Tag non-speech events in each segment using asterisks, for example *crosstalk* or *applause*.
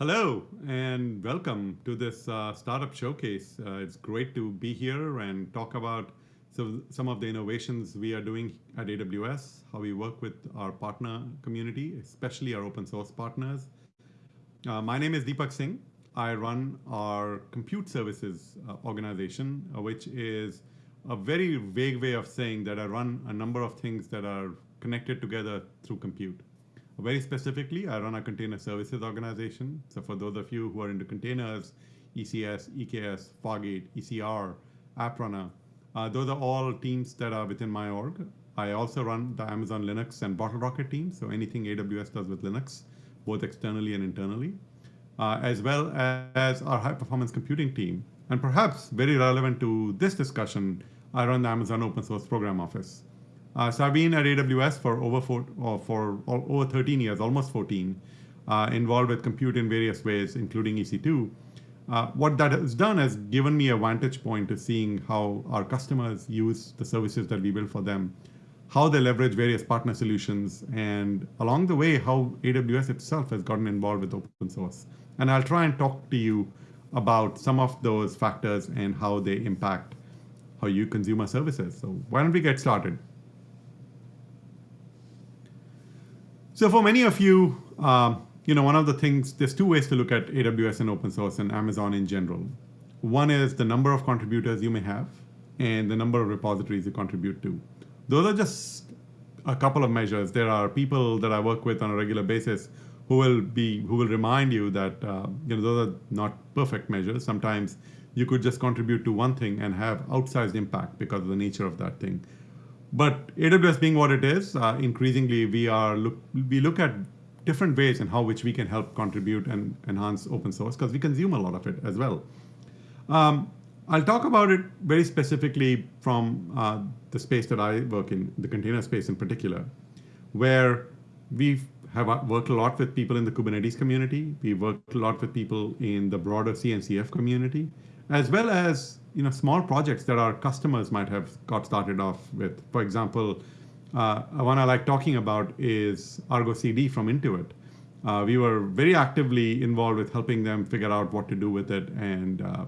Hello and welcome to this uh, startup showcase. Uh, it's great to be here and talk about so, some of the innovations we are doing at AWS, how we work with our partner community, especially our open source partners. Uh, my name is Deepak Singh. I run our compute services uh, organization, uh, which is a very vague way of saying that I run a number of things that are connected together through compute. Very specifically, I run a container services organization. So for those of you who are into containers, ECS, EKS, Fargate, ECR, AppRunner, uh, those are all teams that are within my org. I also run the Amazon Linux and Bottle Rocket team, so anything AWS does with Linux, both externally and internally, uh, as well as our high performance computing team. And perhaps very relevant to this discussion, I run the Amazon Open Source Program Office. Uh, so I've been at AWS for over four, or for over 13 years, almost 14, uh, involved with compute in various ways, including EC2. Uh, what that has done has given me a vantage point to seeing how our customers use the services that we build for them, how they leverage various partner solutions, and along the way, how AWS itself has gotten involved with open source. And I'll try and talk to you about some of those factors and how they impact how you consume our services. So why don't we get started? So for many of you, um, you know, one of the things, there's two ways to look at AWS and open source and Amazon in general. One is the number of contributors you may have and the number of repositories you contribute to. Those are just a couple of measures. There are people that I work with on a regular basis who will be who will remind you that uh, you know those are not perfect measures. Sometimes you could just contribute to one thing and have outsized impact because of the nature of that thing. But AWS being what it is, uh, increasingly we are look we look at different ways in how which we can help contribute and enhance open source because we consume a lot of it as well. Um, I'll talk about it very specifically from uh, the space that I work in, the container space in particular, where we have uh, worked a lot with people in the Kubernetes community. We worked a lot with people in the broader CNCF community, as well as you know, small projects that our customers might have got started off with. For example, uh, one I like talking about is Argo CD from Intuit. Uh, we were very actively involved with helping them figure out what to do with it. And uh,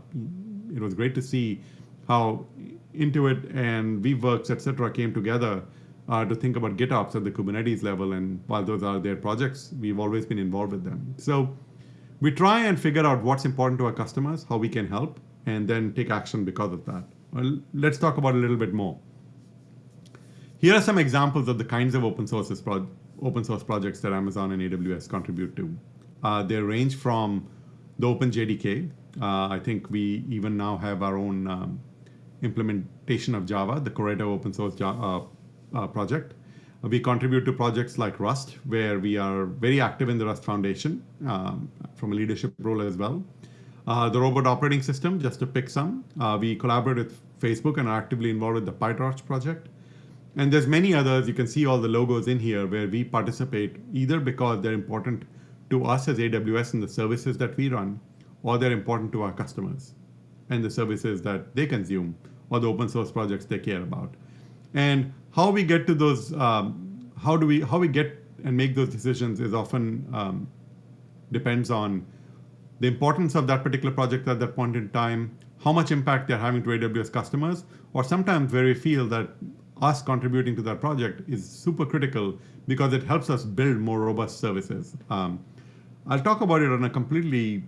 it was great to see how Intuit and Weaveworks, et cetera, came together uh, to think about GitOps at the Kubernetes level. And while those are their projects, we've always been involved with them. So we try and figure out what's important to our customers, how we can help, and then take action because of that. Well, let's talk about a little bit more. Here are some examples of the kinds of open, sources open source projects that Amazon and AWS contribute to. Uh, they range from the OpenJDK. Uh, I think we even now have our own um, implementation of Java, the Corretto open source Java, uh, uh, project. We contribute to projects like Rust, where we are very active in the Rust Foundation um, from a leadership role as well. Uh, the robot operating system, just to pick some. Uh, we collaborate with Facebook and are actively involved with the PyTorch project. And there's many others. You can see all the logos in here where we participate either because they're important to us as AWS and the services that we run, or they're important to our customers and the services that they consume or the open source projects they care about. And how we get to those, um, how do we, how we get and make those decisions is often um, depends on the importance of that particular project at that point in time, how much impact they're having to AWS customers, or sometimes where we feel that us contributing to that project is super critical because it helps us build more robust services. Um, I'll talk about it on a completely,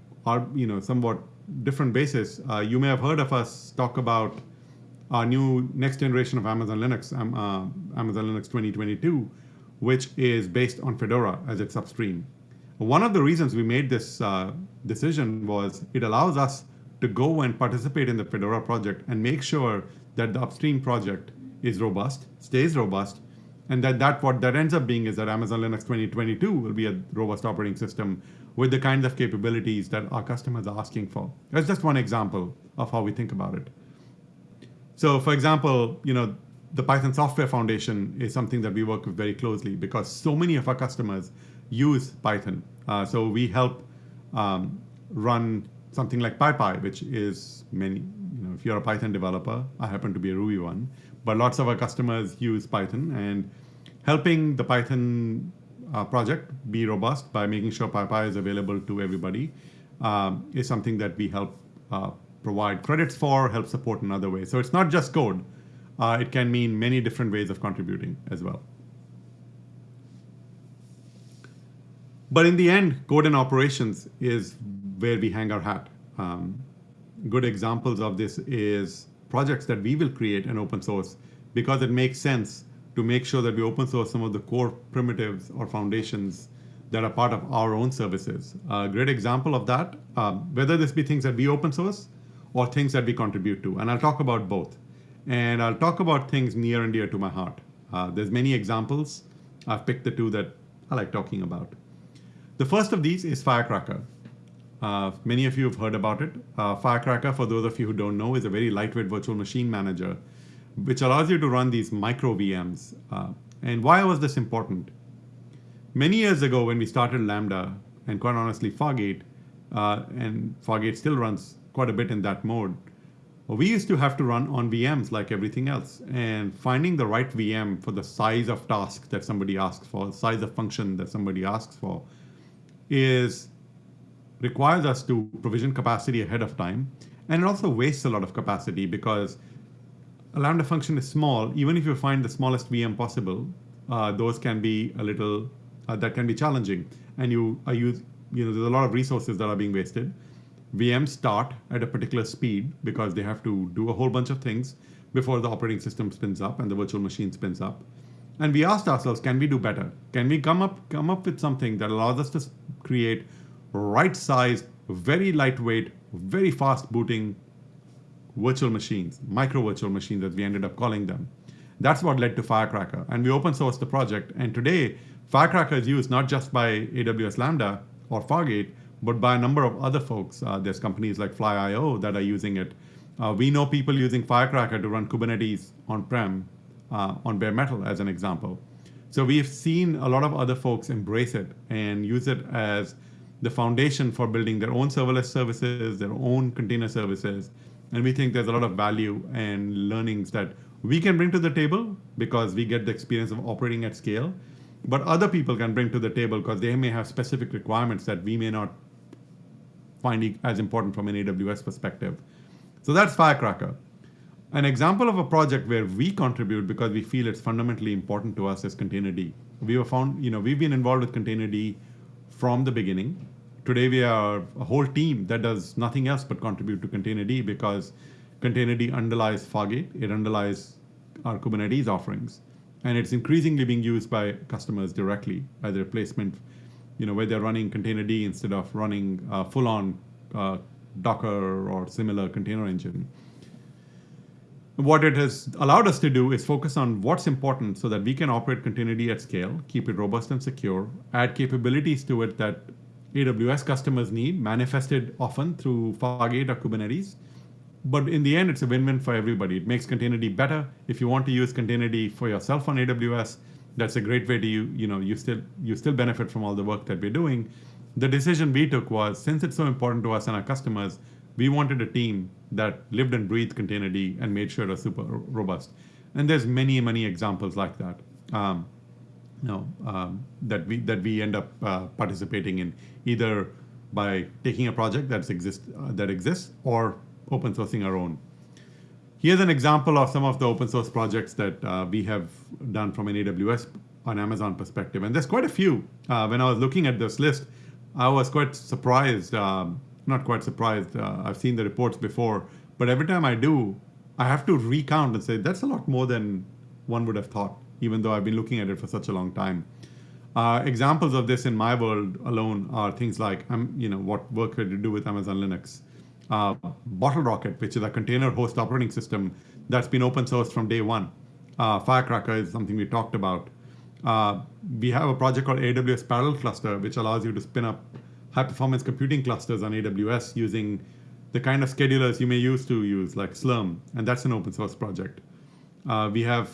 you know, somewhat different basis. Uh, you may have heard of us talk about our new next generation of Amazon Linux, um, uh, Amazon Linux 2022, which is based on Fedora as its upstream. One of the reasons we made this uh, decision was it allows us to go and participate in the Fedora project and make sure that the upstream project is robust, stays robust, and that, that what that ends up being is that Amazon Linux 2022 will be a robust operating system with the kinds of capabilities that our customers are asking for. That's just one example of how we think about it. So for example, you know, the Python Software Foundation is something that we work with very closely because so many of our customers use Python. Uh, so we help um, run something like PyPI, which is many, you know, if you're a Python developer, I happen to be a Ruby one, but lots of our customers use Python and helping the Python uh, project be robust by making sure PyPI is available to everybody um, is something that we help uh, provide credits for, help support in other ways. So it's not just code. Uh, it can mean many different ways of contributing as well. But in the end, code and operations is where we hang our hat. Um, good examples of this is projects that we will create and open source because it makes sense to make sure that we open source some of the core primitives or foundations that are part of our own services. A great example of that, um, whether this be things that we open source or things that we contribute to. And I'll talk about both. And I'll talk about things near and dear to my heart. Uh, there's many examples. I've picked the two that I like talking about. The first of these is Firecracker. Uh, many of you have heard about it. Uh, Firecracker, for those of you who don't know, is a very lightweight virtual machine manager, which allows you to run these micro VMs. Uh, and why was this important? Many years ago, when we started Lambda, and quite honestly, Fargate, uh, and Fargate still runs quite a bit in that mode, we used to have to run on VMs like everything else. And finding the right VM for the size of task that somebody asks for, size of function that somebody asks for, is requires us to provision capacity ahead of time. And it also wastes a lot of capacity because a Lambda function is small. Even if you find the smallest VM possible, uh, those can be a little, uh, that can be challenging. And you are use, you know, there's a lot of resources that are being wasted. VMs start at a particular speed because they have to do a whole bunch of things before the operating system spins up and the virtual machine spins up. And we asked ourselves, can we do better? Can we come up come up with something that allows us to create right sized, very lightweight, very fast booting virtual machines, micro virtual machines as we ended up calling them. That's what led to Firecracker. And we open sourced the project. And today, Firecracker is used not just by AWS Lambda or Fargate, but by a number of other folks. Uh, there's companies like Fly.io that are using it. Uh, we know people using Firecracker to run Kubernetes on-prem uh, on bare metal as an example. So we've seen a lot of other folks embrace it and use it as the foundation for building their own serverless services, their own container services. And we think there's a lot of value and learnings that we can bring to the table because we get the experience of operating at scale. But other people can bring to the table because they may have specific requirements that we may not find as important from an AWS perspective. So that's Firecracker. An example of a project where we contribute because we feel it's fundamentally important to us is Containerd. We were found, you know, we've been involved with Containerd from the beginning today we are a whole team that does nothing else but contribute to Containerd because Containerd underlies Fargate, it underlies our Kubernetes offerings, and it's increasingly being used by customers directly by the replacement, you know, where they're running Containerd instead of running uh, full-on uh, Docker or similar container engine. What it has allowed us to do is focus on what's important so that we can operate Containerd at scale, keep it robust and secure, add capabilities to it that AWS customers need, manifested often through Fargate or Kubernetes. But in the end, it's a win-win for everybody. It makes Containerd better. If you want to use Containerd for yourself on AWS, that's a great way to you, you know, you still you still benefit from all the work that we're doing. The decision we took was, since it's so important to us and our customers, we wanted a team that lived and breathed Containerd and made sure it was super robust. And there's many, many examples like that. Um, no, um, that we that we end up uh, participating in either by taking a project that's exist uh, that exists or open sourcing our own. Here's an example of some of the open source projects that uh, we have done from an AWS on Amazon perspective, and there's quite a few. Uh, when I was looking at this list, I was quite surprised. Um, not quite surprised. Uh, I've seen the reports before, but every time I do, I have to recount and say that's a lot more than one would have thought even though I've been looking at it for such a long time. Uh, examples of this in my world alone are things like, um, you know, what work could you do with Amazon Linux? Uh, BottleRocket, which is a container host operating system that's been open source from day one. Uh, Firecracker is something we talked about. Uh, we have a project called AWS Parallel Cluster, which allows you to spin up high performance computing clusters on AWS using the kind of schedulers you may use to use, like Slurm, and that's an open source project. Uh, we have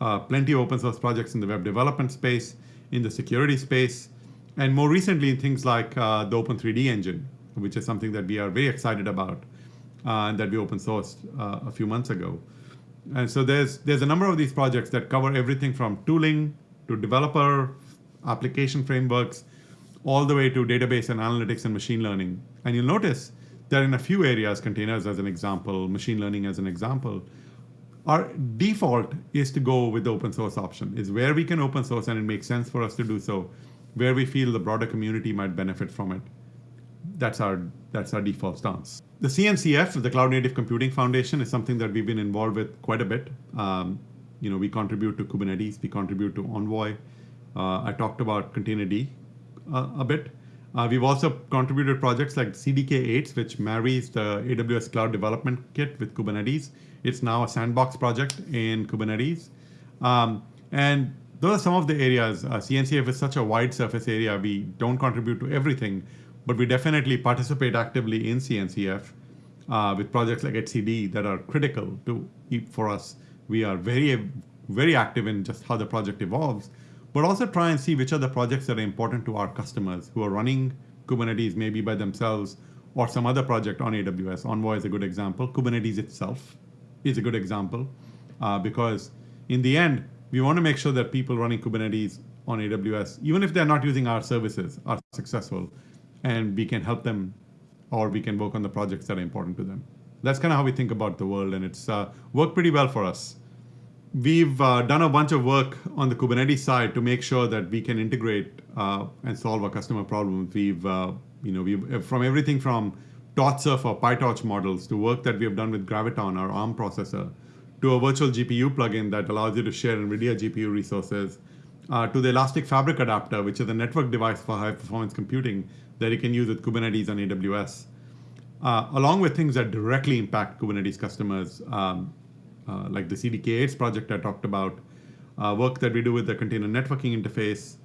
uh, plenty of open source projects in the web development space, in the security space, and more recently in things like uh, the Open 3D engine, which is something that we are very excited about uh, and that we open sourced uh, a few months ago. And so there's there's a number of these projects that cover everything from tooling to developer application frameworks, all the way to database and analytics and machine learning. And you'll notice that in a few areas, containers as an example, machine learning as an example, our default is to go with the open source option, is where we can open source and it makes sense for us to do so, where we feel the broader community might benefit from it. That's our, that's our default stance. The CNCF, the Cloud Native Computing Foundation, is something that we've been involved with quite a bit. Um, you know, we contribute to Kubernetes, we contribute to Envoy. Uh, I talked about Containerd a bit. Uh, we've also contributed projects like CDK8s, which marries the AWS Cloud Development Kit with Kubernetes. It's now a sandbox project in Kubernetes. Um, and those are some of the areas. Uh, CNCF is such a wide surface area. We don't contribute to everything, but we definitely participate actively in CNCF uh, with projects like etcd that are critical to for us. We are very, very active in just how the project evolves but also try and see which are the projects that are important to our customers who are running Kubernetes maybe by themselves or some other project on AWS. Envoy is a good example. Kubernetes itself is a good example uh, because in the end, we want to make sure that people running Kubernetes on AWS, even if they're not using our services, are successful and we can help them or we can work on the projects that are important to them. That's kind of how we think about the world and it's uh, worked pretty well for us. We've uh, done a bunch of work on the Kubernetes side to make sure that we can integrate uh, and solve our customer problems. We've, uh, you know, we've from everything from TorchServe or PyTorch models to work that we have done with Graviton, our ARM processor, to a virtual GPU plugin that allows you to share NVIDIA GPU resources, uh, to the Elastic Fabric adapter, which is a network device for high performance computing that you can use with Kubernetes on AWS. Uh, along with things that directly impact Kubernetes customers, um, uh, like the CDK8s project I talked about, uh, work that we do with the container networking interface,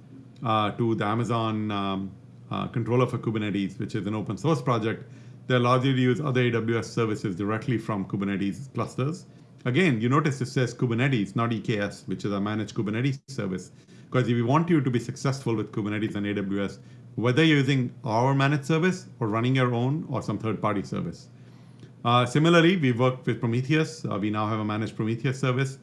uh, to the Amazon um, uh, controller for Kubernetes, which is an open source project that allows you to use other AWS services directly from Kubernetes clusters. Again, you notice it says Kubernetes, not EKS, which is a managed Kubernetes service. Because if we want you to be successful with Kubernetes and AWS, whether you're using our managed service or running your own or some third-party service, uh, similarly, we worked with Prometheus. Uh, we now have a managed Prometheus service.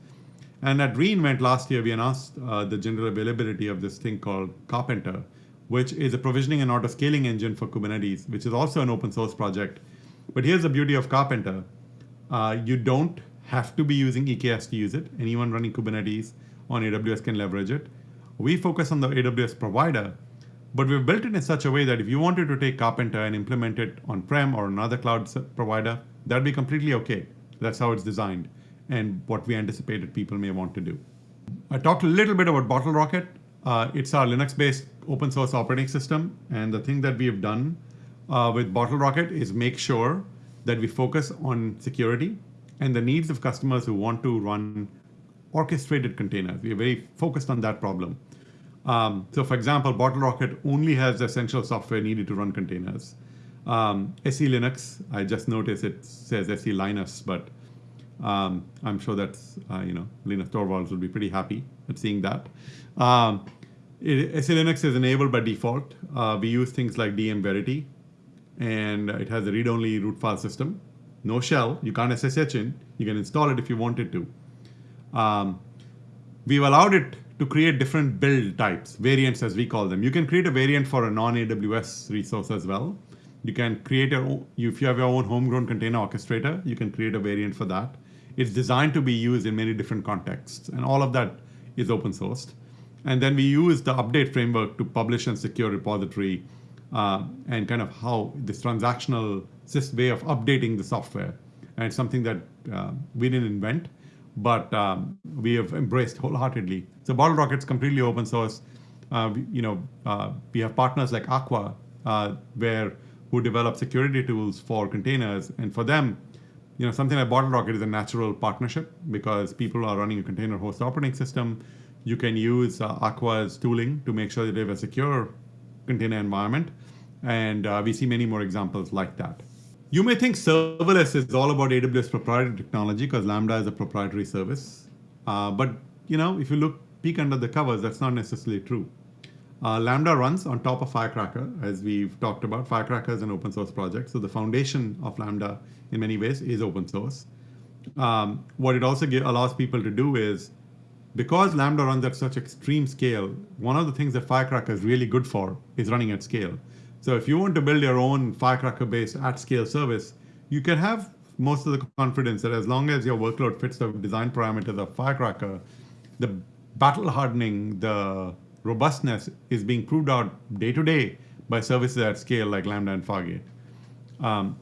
And at reInvent last year, we announced uh, the general availability of this thing called Karpenter, which is a provisioning and auto scaling engine for Kubernetes, which is also an open source project. But here's the beauty of Karpenter. Uh, you don't have to be using EKS to use it. Anyone running Kubernetes on AWS can leverage it. We focus on the AWS provider, but we've built it in such a way that if you wanted to take Karpenter and implement it on-prem or another cloud provider, that'd be completely okay. That's how it's designed and what we anticipated people may want to do. I talked a little bit about BottleRocket. Uh, it's our Linux-based open source operating system. And the thing that we have done uh, with BottleRocket is make sure that we focus on security and the needs of customers who want to run orchestrated containers. We are very focused on that problem. Um, so for example, Bottle Rocket only has essential software needed to run containers. Um, SE Linux, I just noticed it says SE Linus, but um, I'm sure that's, uh, you know, Linus Torvalds will be pretty happy at seeing that. Um, it, SE Linux is enabled by default. Uh, we use things like DM Verity, and it has a read-only root file system. No shell, you can't SSH in. You can install it if you wanted to. Um, we've allowed it to create different build types, variants as we call them. You can create a variant for a non-AWS resource as well. You can create your own, if you have your own homegrown container orchestrator, you can create a variant for that. It's designed to be used in many different contexts, and all of that is open sourced. And then we use the update framework to publish and secure repository uh, and kind of how this transactional way of updating the software. And something that uh, we didn't invent, but um, we have embraced wholeheartedly. So BottleRocket's completely open source. Uh, you know, uh, we have partners like Aqua, uh, where who develop security tools for containers, and for them, you know, something like Bottle Rocket is a natural partnership because people are running a container host operating system. You can use uh, Aqua's tooling to make sure that they have a secure container environment, and uh, we see many more examples like that. You may think serverless is all about AWS proprietary technology because Lambda is a proprietary service. Uh, but you know, if you look peek under the covers, that's not necessarily true. Uh, Lambda runs on top of Firecracker, as we've talked about. Firecracker is an open source project. So the foundation of Lambda in many ways is open source. Um, what it also give, allows people to do is because Lambda runs at such extreme scale, one of the things that Firecracker is really good for is running at scale. So if you want to build your own Firecracker-based at-scale service, you can have most of the confidence that as long as your workload fits the design parameters of Firecracker, the battle hardening, the robustness is being proved out day to day by services at scale like Lambda and Fargate. Um,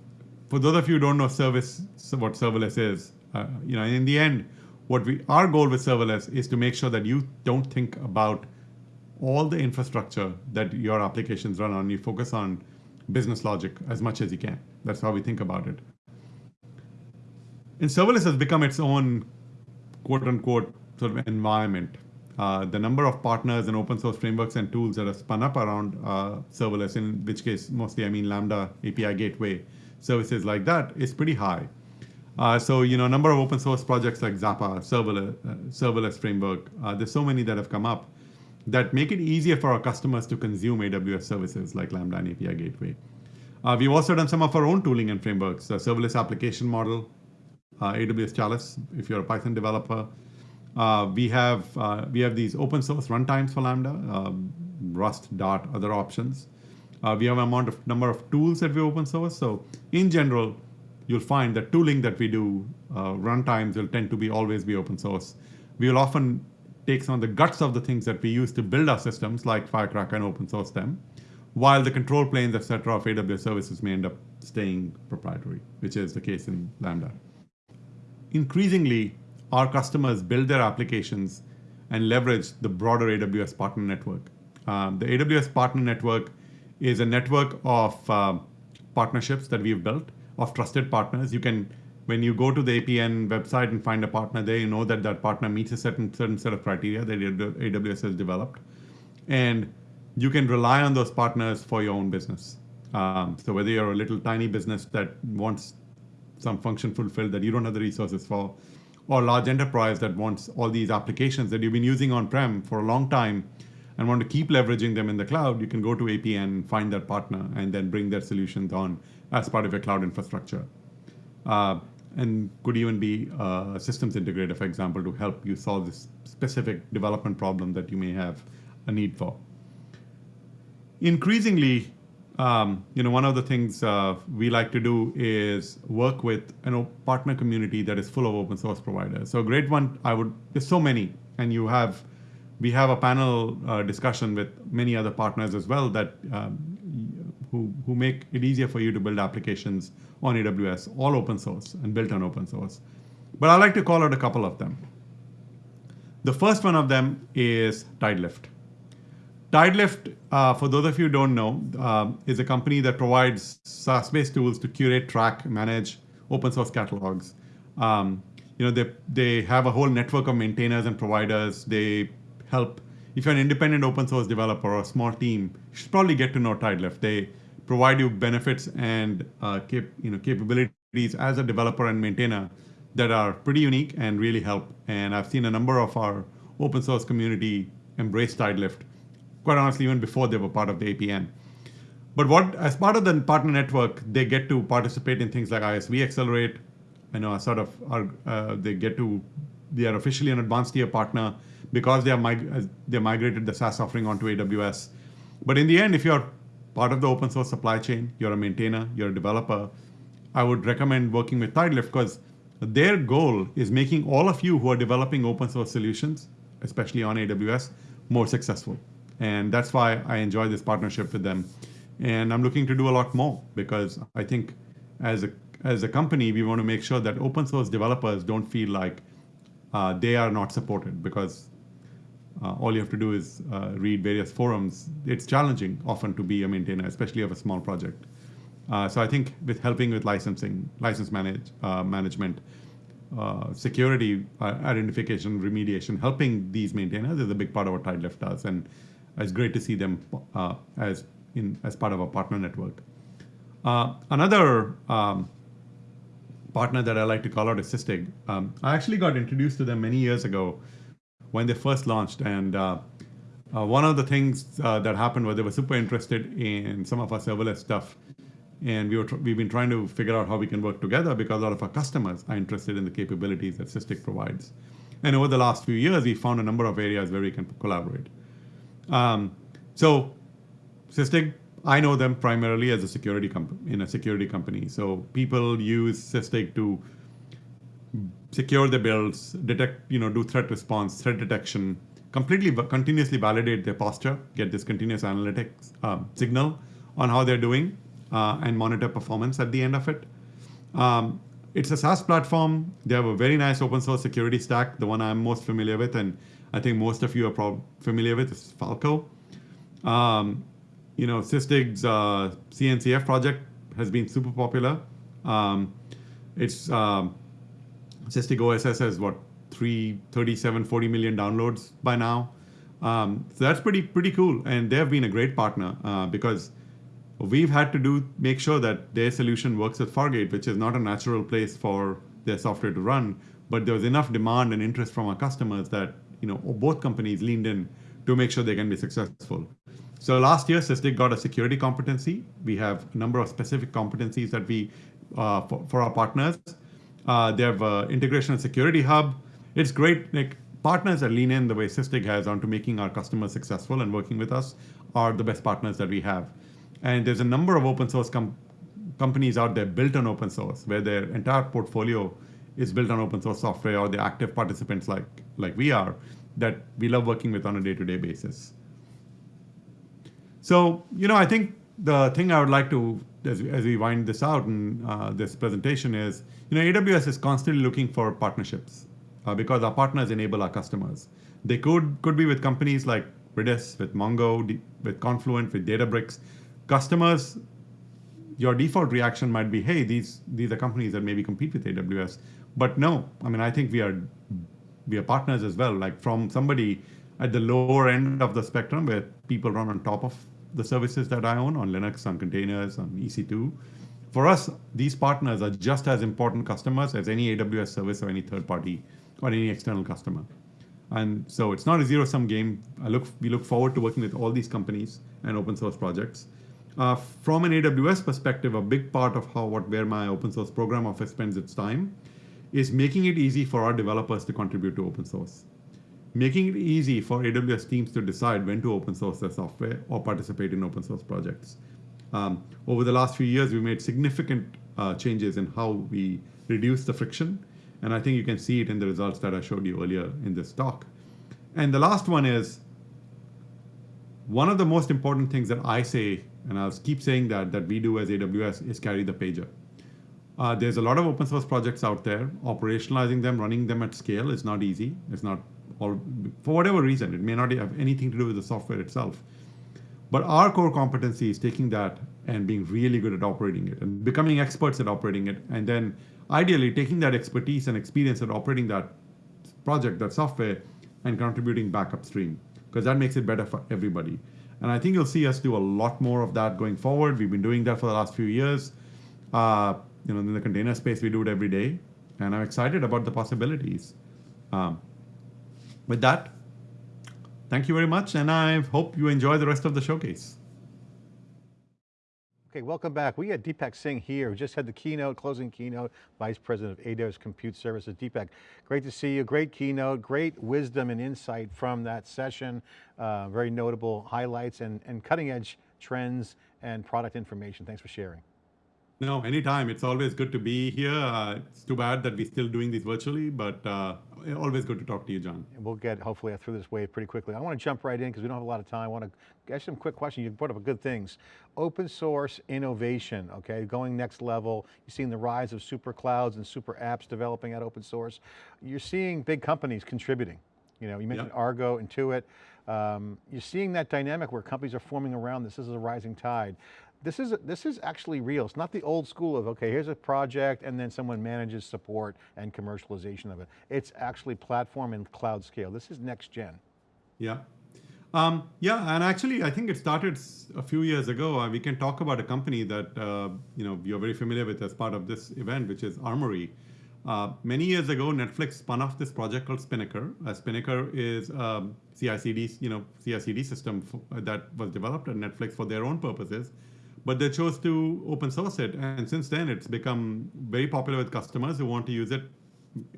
for those of you who don't know service, what serverless is, uh, you know, in the end, what we our goal with serverless is to make sure that you don't think about all the infrastructure that your applications run on. You focus on business logic as much as you can. That's how we think about it. And serverless has become its own quote unquote sort of environment. Uh, the number of partners and open source frameworks and tools that are spun up around uh, serverless, in which case mostly I mean Lambda API gateway services like that, is pretty high. Uh, so, you know, a number of open source projects like Zappa, serverless, uh, serverless framework, uh, there's so many that have come up that make it easier for our customers to consume AWS services like Lambda and API Gateway. Uh, we've also done some of our own tooling and frameworks, the serverless application model, uh, AWS Chalice, if you're a Python developer. Uh, we have we have these open source runtimes for Lambda, um, Rust, Dart, other options. we have a amount of number of tools that we open source. So in general, you'll find that tooling that we do, uh, runtimes will tend to be always be open source. We will often take some of the guts of the things that we use to build our systems, like Firecracker, and open source them, while the control planes, etc., of AWS services may end up staying proprietary, which is the case in Lambda. Increasingly, our customers build their applications and leverage the broader AWS partner network. Um, the AWS partner network is a network of uh, partnerships that we've built of trusted partners. You can, when you go to the APN website and find a partner there, you know that that partner meets a certain certain set of criteria that AWS has developed, and you can rely on those partners for your own business. Um, so whether you're a little tiny business that wants some function fulfilled that you don't have the resources for, or a large enterprise that wants all these applications that you've been using on-prem for a long time and want to keep leveraging them in the cloud, you can go to APN, find that partner, and then bring their solutions on as part of your cloud infrastructure. Uh, and could even be a systems integrator, for example, to help you solve this specific development problem that you may have a need for. Increasingly, um, you know, one of the things uh, we like to do is work with you know, partner community that is full of open source providers. So a great one, I would, there's so many, and you have, we have a panel uh, discussion with many other partners as well that um, who, who make it easier for you to build applications on AWS, all open source and built on open source. But I like to call out a couple of them. The first one of them is Tidelift. Tidelift, uh, for those of you who don't know, uh, is a company that provides SaaS-based tools to curate, track, manage open source catalogs. Um, you know, they, they have a whole network of maintainers and providers. They help, if you're an independent open source developer or a small team, you should probably get to know Tidelift. They provide you benefits and uh, cap, you know, capabilities as a developer and maintainer that are pretty unique and really help. And I've seen a number of our open source community embrace Tidelift, quite honestly, even before they were part of the APN. But what, as part of the partner network, they get to participate in things like ISV Accelerate, you know, sort of, are, uh, they get to, they are officially an advanced tier partner because they are mig they migrated the SaaS offering onto AWS. But in the end, if you're part of the open source supply chain, you're a maintainer, you're a developer, I would recommend working with Tidelift because their goal is making all of you who are developing open source solutions, especially on AWS, more successful. And that's why I enjoy this partnership with them. And I'm looking to do a lot more because I think as a, as a company, we want to make sure that open source developers don't feel like uh, they are not supported because uh, all you have to do is uh, read various forums. It's challenging often to be a maintainer, especially of a small project. Uh, so I think with helping with licensing, license manage, uh, management, uh, security uh, identification, remediation, helping these maintainers is a big part of what Tidelift does, and it's great to see them as in as part of our partner network. another um, partner that I like to call out is Sysdig. Um, I actually got introduced to them many years ago when they first launched. And uh, uh, one of the things uh, that happened was they were super interested in some of our serverless stuff. And we were we've been trying to figure out how we can work together because a lot of our customers are interested in the capabilities that Sysdig provides. And over the last few years, we found a number of areas where we can collaborate. Um, so Sysdig, I know them primarily as a security company in a security company. So people use Sysdig to secure the builds, detect, you know, do threat response, threat detection, completely continuously validate their posture, get this continuous analytics uh, signal on how they're doing, uh, and monitor performance at the end of it. Um, it's a SaaS platform. They have a very nice open source security stack. The one I'm most familiar with, and I think most of you are probably familiar with, is Falco. Um, you know, Sysdig's uh, CNCF project has been super popular. Um, it's um, Sysdig OSS has what three, 37, 40 million downloads by now. Um, so that's pretty pretty cool, and they have been a great partner uh, because we've had to do make sure that their solution works with Fargate, which is not a natural place for their software to run. But there was enough demand and interest from our customers that you know both companies leaned in to make sure they can be successful. So last year, Sysdig got a security competency. We have a number of specific competencies that we uh, for, for, our partners. Uh, they have uh, integration and security hub. It's great. Like partners that lean in the way Sysdig has onto making our customers successful and working with us are the best partners that we have. And there's a number of open source com companies out there built on open source where their entire portfolio is built on open source software or the active participants like, like we are that we love working with on a day-to-day -day basis. So, you know, I think the thing I would like to, as, as we wind this out in uh, this presentation is, you know, AWS is constantly looking for partnerships uh, because our partners enable our customers. They could, could be with companies like Redis, with Mongo, with Confluent, with Databricks, customers, your default reaction might be, hey, these these are companies that maybe compete with AWS. But no, I mean, I think we are we are partners as well. Like from somebody at the lower end of the spectrum, where people run on top of the services that I own on Linux, on containers, on EC2. For us, these partners are just as important customers as any AWS service or any third party or any external customer. And so it's not a zero sum game. I look, we look forward to working with all these companies and open source projects. Uh, from an AWS perspective, a big part of how what where my open source program office spends its time is making it easy for our developers to contribute to open source. Making it easy for AWS teams to decide when to open source their software or participate in open source projects. Um, over the last few years, we made significant uh, changes in how we reduce the friction. And I think you can see it in the results that I showed you earlier in this talk. And the last one is one of the most important things that I say and I'll keep saying that, that we do as AWS is carry the pager. Uh, there's a lot of open source projects out there. Operationalizing them, running them at scale is not easy. It's not all, for whatever reason, it may not have anything to do with the software itself. But our core competency is taking that and being really good at operating it and becoming experts at operating it. And then ideally taking that expertise and experience at operating that project, that software, and contributing back upstream because that makes it better for everybody. And I think you'll see us do a lot more of that going forward. We've been doing that for the last few years. Uh, you know, in the container space, we do it every day. And I'm excited about the possibilities. Um, with that, thank you very much. And I hope you enjoy the rest of the showcase. Okay, welcome back. We got Deepak Singh here, who just had the keynote, closing keynote, Vice President of AWS Compute Services. Deepak, great to see you, great keynote, great wisdom and insight from that session, uh, very notable highlights and, and cutting edge trends and product information. Thanks for sharing. No, anytime. It's always good to be here. Uh, it's too bad that we're still doing this virtually, but uh, always good to talk to you, John. We'll get hopefully through this wave pretty quickly. I want to jump right in because we don't have a lot of time. I want to ask some quick questions. You brought up a good things. Open source innovation, okay, going next level. You've seen the rise of super clouds and super apps developing out open source. You're seeing big companies contributing. You know, you mentioned yep. Argo, Intuit. Um, you're seeing that dynamic where companies are forming around this. This is a rising tide this is, this is actually real. It's not the old school of, okay, here's a project and then someone manages support and commercialization of it. It's actually platform and cloud scale. This is next gen. Yeah. Um, yeah, and actually, I think it started a few years ago. Uh, we can talk about a company that uh, you know you're very familiar with as part of this event, which is Armory. Uh, many years ago, Netflix spun off this project called Spinnaker. Uh, Spinnaker is a CI/CD, you know, CI/CD system that was developed at Netflix for their own purposes but they chose to open source it. And since then, it's become very popular with customers who want to use it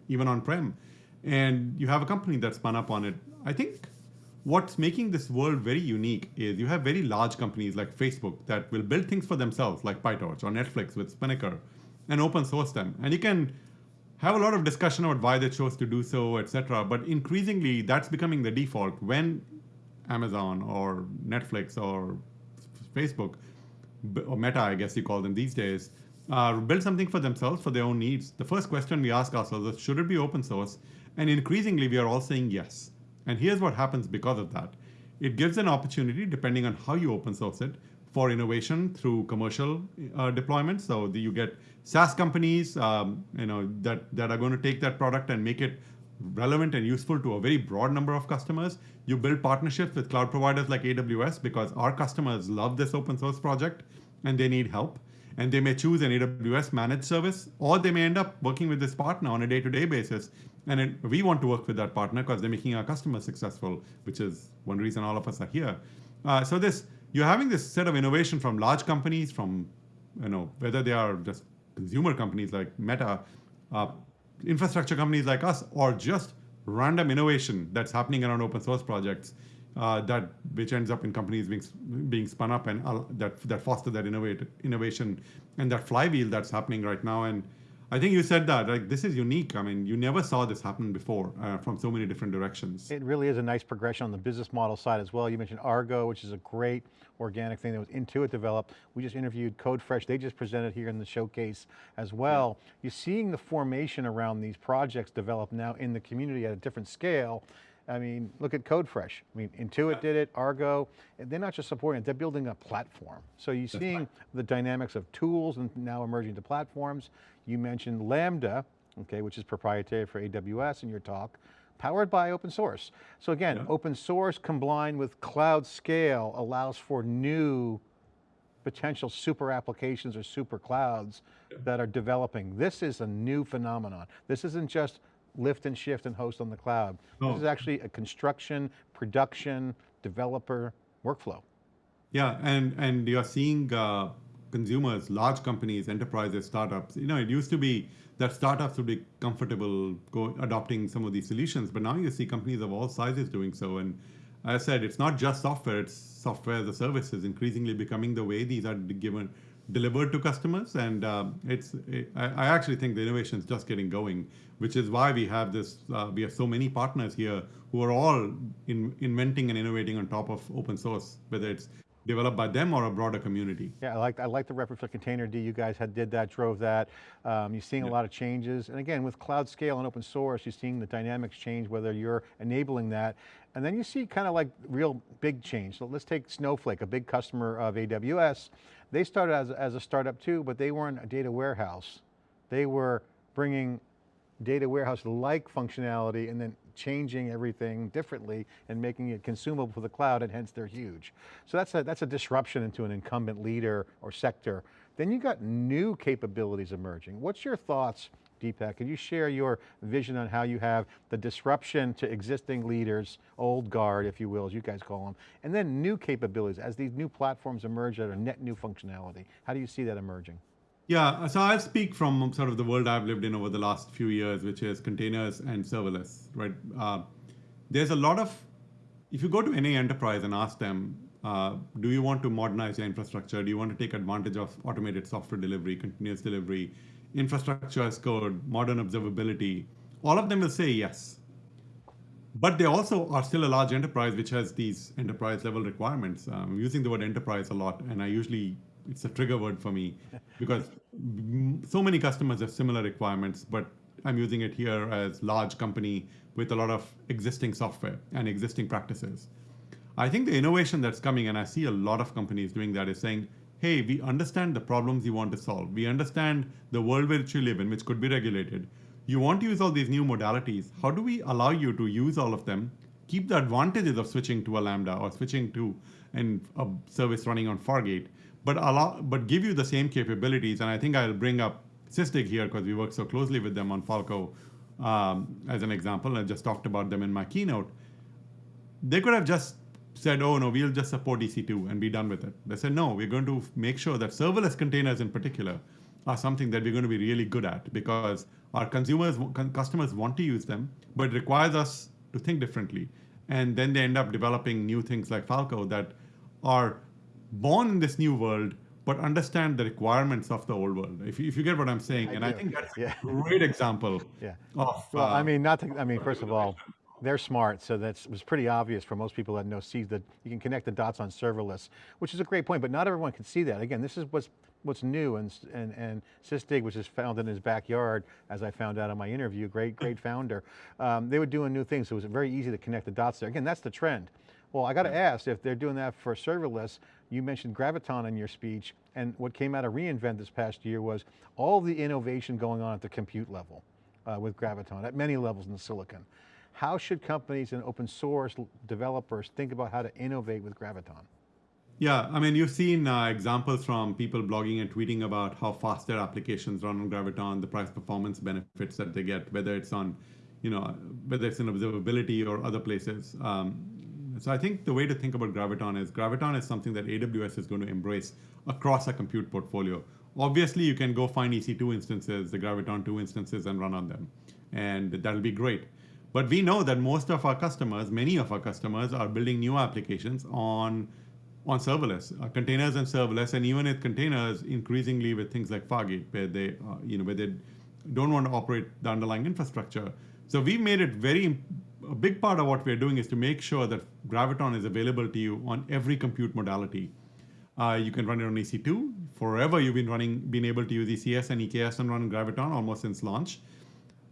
even on-prem. and you have a company that spun up on it. I think what's making this world very unique is you have very large companies like Facebook that will build things for themselves, like PyTorch or Netflix with Spinnaker, and open source them. And you can have a lot of discussion about why they chose to do so, etc. But increasingly, that's becoming the default when Amazon or Netflix or Facebook or Meta, I guess you call them these days, uh, build something for themselves for their own needs. The first question we ask ourselves is, should it be open source? And increasingly, we are all saying yes. And here's what happens because of that. It gives an opportunity, depending on how you open source it, for innovation through commercial uh, deployments. So you get SaaS companies, um, you know, that, that are going to take that product and make it relevant and useful to a very broad number of customers. You build partnerships with cloud providers like AWS because our customers love this open source project and they need help. And they may choose an AWS managed service, or they may end up working with this partner on a day-to-day basis and it, we want to work with that partner because they're making our customers successful, which is one reason all of us are here. Uh, so this, you're having this set of innovation from large companies, from you know whether they are just consumer companies like Meta, uh, infrastructure companies like us, or just random innovation that's happening around open source projects uh, that which ends up in companies being being spun up and uh, that that foster that innovate innovation and that flywheel that's happening right now. And I think you said that, like this is unique. I mean, you never saw this happen before uh, from so many different directions. It really is a nice progression on the business model side as well. You mentioned Argo, which is a great organic thing that was Intuit developed. We just interviewed CodeFresh. They just presented here in the showcase as well. Yeah. You're seeing the formation around these projects develop now in the community at a different scale. I mean, look at CodeFresh. I mean, Intuit did it, Argo. They're not just supporting it, they're building a platform. So you're That's seeing right. the dynamics of tools and now emerging to platforms. You mentioned Lambda, okay, which is proprietary for AWS in your talk, powered by open source. So again, yeah. open source combined with cloud scale allows for new potential super applications or super clouds yeah. that are developing. This is a new phenomenon. This isn't just lift and shift and host on the cloud. Oh. This is actually a construction, production, developer workflow. Yeah, and, and you're seeing uh, consumers, large companies, enterprises, startups. You know, it used to be that startups would be comfortable go, adopting some of these solutions, but now you see companies of all sizes doing so. And as I said, it's not just software, it's software as a service is increasingly becoming the way these are given delivered to customers. And um, it's it, I, I, actually think the innovation is just getting going, which is why we have this, uh, we have so many partners here who are all in, inventing and innovating on top of open source, whether it's developed by them or a broader community. Yeah, I like, I like the reference to Containerd. You guys had did that, drove that. Um, you're seeing yeah. a lot of changes. And again, with cloud scale and open source, you're seeing the dynamics change, whether you're enabling that. And then you see kind of like real big change. So let's take Snowflake, a big customer of AWS. They started as, as a startup too, but they weren't a data warehouse. They were bringing data warehouse-like functionality and then changing everything differently and making it consumable for the cloud and hence they're huge. So that's a, that's a disruption into an incumbent leader or sector. Then you got new capabilities emerging. What's your thoughts, Deepak? Can you share your vision on how you have the disruption to existing leaders, old guard, if you will, as you guys call them, and then new capabilities as these new platforms emerge that are net new functionality. How do you see that emerging? Yeah, so I'll speak from sort of the world I've lived in over the last few years, which is containers and serverless, right? Uh, there's a lot of, if you go to any enterprise and ask them, uh, do you want to modernize your infrastructure? Do you want to take advantage of automated software delivery, continuous delivery, infrastructure as code, modern observability? All of them will say yes. But they also are still a large enterprise which has these enterprise level requirements. Um, I'm using the word enterprise a lot, and I usually it's a trigger word for me *laughs* because so many customers have similar requirements, but I'm using it here as large company with a lot of existing software and existing practices. I think the innovation that's coming, and I see a lot of companies doing that, is saying, hey, we understand the problems you want to solve. We understand the world which you live in, which could be regulated. You want to use all these new modalities. How do we allow you to use all of them, keep the advantages of switching to a Lambda or switching to an, a service running on Fargate, but allow, but give you the same capabilities. And I think I'll bring up Sysdig here because we work so closely with them on Falco um, as an example. I just talked about them in my keynote. They could have just said, oh no, we'll just support EC2 and be done with it. They said, no, we're going to make sure that serverless containers in particular are something that we're going to be really good at because our consumers, customers want to use them, but it requires us to think differently. And then they end up developing new things like Falco that are born in this new world, but understand the requirements of the old world. If you, if you get what I'm saying, I and do. I think that's Yeah. a great example Yeah. of. Well, I uh, mean, not to, I mean, first of all, they're smart, so that's, it was pretty obvious for most people that know, see that you can connect the dots on serverless, which is a great point, but not everyone can see that. Again, this is what's, what's new and, and, and Sysdig, which is found in his backyard, as I found out in my interview, great, great founder. Um, they were doing new things, so it was very easy to connect the dots there. Again, that's the trend. Well, I got to ask, if they're doing that for serverless, you mentioned Graviton in your speech, and what came out of reInvent this past year was all the innovation going on at the compute level uh, with Graviton, at many levels in the silicon. How should companies and open source developers think about how to innovate with Graviton? Yeah, I mean, you've seen uh, examples from people blogging and tweeting about how fast their applications run on Graviton, the price performance benefits that they get, whether it's on, you know, whether it's in observability or other places. Um, so I think the way to think about Graviton is Graviton is something that AWS is going to embrace across a compute portfolio. Obviously, you can go find EC2 instances, the Graviton 2 instances, and run on them, and that'll be great. But we know that most of our customers, many of our customers, are building new applications on on serverless, uh, containers and serverless, and even with containers, increasingly with things like Fargate, where they, uh, you know, where they don't want to operate the underlying infrastructure. So we made it very, a big part of what we're doing is to make sure that Graviton is available to you on every compute modality. Uh, you can run it on EC2. Forever, you've been running, been able to use ECS and EKS and run Graviton almost since launch.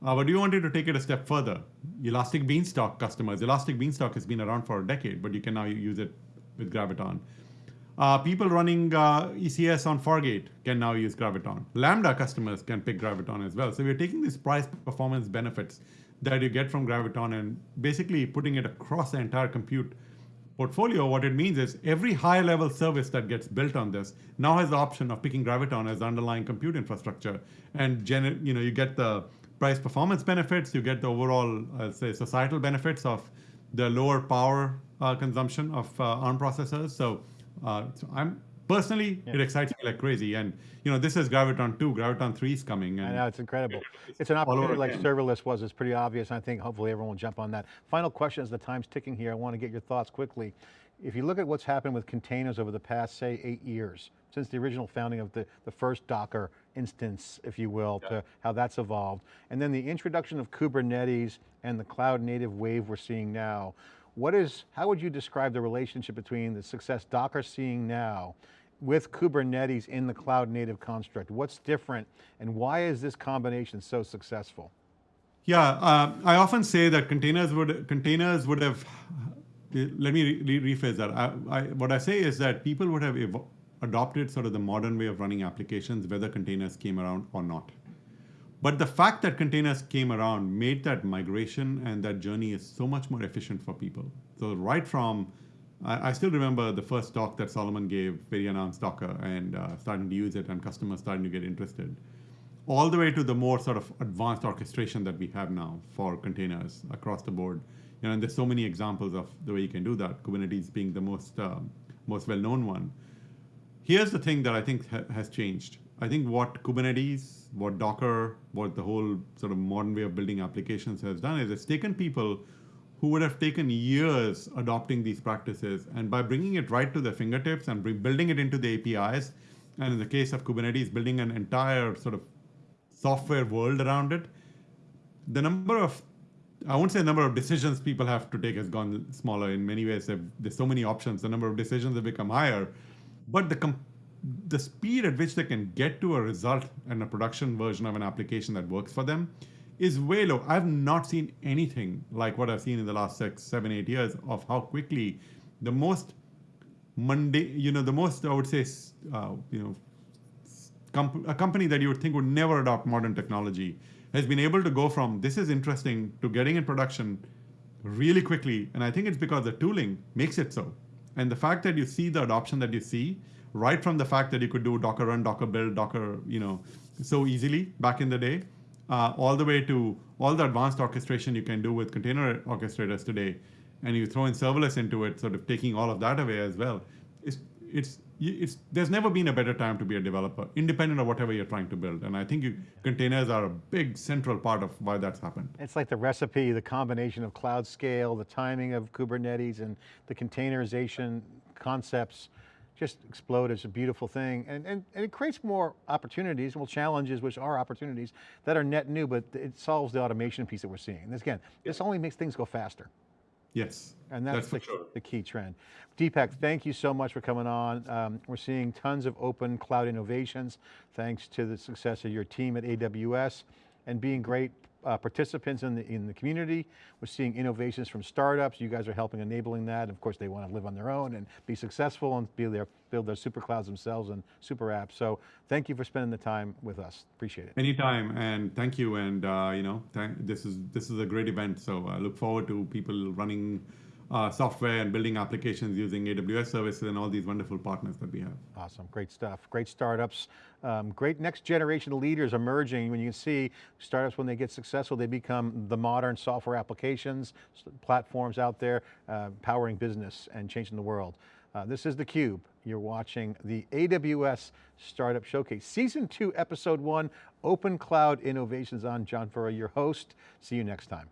Uh, but we wanted to take it a step further. Elastic Beanstalk customers, Elastic Beanstalk has been around for a decade, but you can now use it with Graviton. Uh, people running uh, ECS on Fargate can now use Graviton. Lambda customers can pick Graviton as well. So we're taking these price performance benefits that you get from Graviton and basically putting it across the entire compute portfolio. What it means is every high level service that gets built on this now has the option of picking Graviton as underlying compute infrastructure. And you know, you get the price performance benefits, you get the overall, uh, say, societal benefits of the lower power uh, consumption of uh, ARM processors. So, uh, so I'm personally, Yeah. it excites me like crazy. And you know, this is Graviton 2, Graviton 3 is coming. I know, it's incredible. It's an opportunity like again. serverless was, it's pretty obvious, and I think hopefully everyone will jump on that. Final question as the time's ticking here, I want to get your thoughts quickly. If you look at what's happened with containers over the past, say, eight years, since the original founding of the, the first Docker instance, if you will, to how that's evolved, and then the introduction of Kubernetes and the cloud native wave we're seeing now, what is, how would you describe the relationship between the success Docker's seeing now with Kubernetes in the cloud native construct? What's different and why is this combination so successful? Yeah, uh, I often say that containers would containers would have. Let me re- re- rephrase that. I, I, what I say is that people would have evo- adopted sort of the modern way of running applications, whether containers came around or not. But the fact that containers came around made that migration and that journey is so much more efficient for people. So right from, I, I still remember the first talk that Solomon gave, very announced Docker and uh, starting to use it and customers starting to get interested all the way to the more sort of advanced orchestration that we have now for containers across the board. You know, and there's so many examples of the way you can do that. Kubernetes being the most um, most well-known one. Here's the thing that I think ha- has changed. I think what Kubernetes, what Docker, what the whole sort of modern way of building applications has done is it's taken people who would have taken years adopting these practices, and by bringing it right to their fingertips and building it into the APIs, and in the case of Kubernetes, building an entire sort of software world around it, the number of I won't say the number of decisions people have to take has gone smaller. In many ways, there's so many options. The number of decisions have become higher, but the the speed at which they can get to a result and a production version of an application that works for them is way low. I've not seen anything like what I've seen in the last six, seven, eight years of how quickly the most mundane, you know, the most I would say, uh, you know, comp- a company that you would think would never adopt modern technology has been able to go from this is interesting to getting in production really quickly. And I think it's because the tooling makes it so. And the fact that you see the adoption that you see, right from the fact that you could do Docker run, Docker build, Docker, you know, so easily back in the day, uh, all the way to all the advanced orchestration you can do with container orchestrators today, and you throw in serverless into it, sort of taking all of that away as well. It's, it's it's there's never been a better time to be a developer, independent of whatever you're trying to build. And I think you, containers are a big central part of why that's happened. It's like the recipe, the combination of cloud scale, the timing of Kubernetes and the containerization concepts just explode. It's a beautiful thing. And, and, and it creates more opportunities, well challenges, which are opportunities that are net new, but it solves the automation piece that we're seeing. And again, this only makes things go faster. Yes, And that's, that's the, sure. the key trend. Deepak, thank you so much for coming on. Um, we're seeing tons of open cloud innovations thanks to the success of your team at AWS and being great uh, participants in the, in the community. We're seeing innovations from startups. You guys are helping enabling that. Of course, they want to live on their own and be successful and be their, build their super clouds themselves and super apps. So thank you for spending the time with us. Appreciate it. Anytime, and thank you. And uh, you know, this is this is a great event. So I look forward to people running uh, software and building applications using AWS services and all these wonderful partners that we have. Awesome, great stuff. Great startups, um, great next generation leaders emerging. When you can see startups, when they get successful, they become the modern software applications, platforms out there, uh, powering business and changing the world. Uh, this is theCUBE. You're watching the AWS Startup Showcase, Season 2, Episode 1, Open Cloud Innovations. I'm John Furrier, your host. See you next time.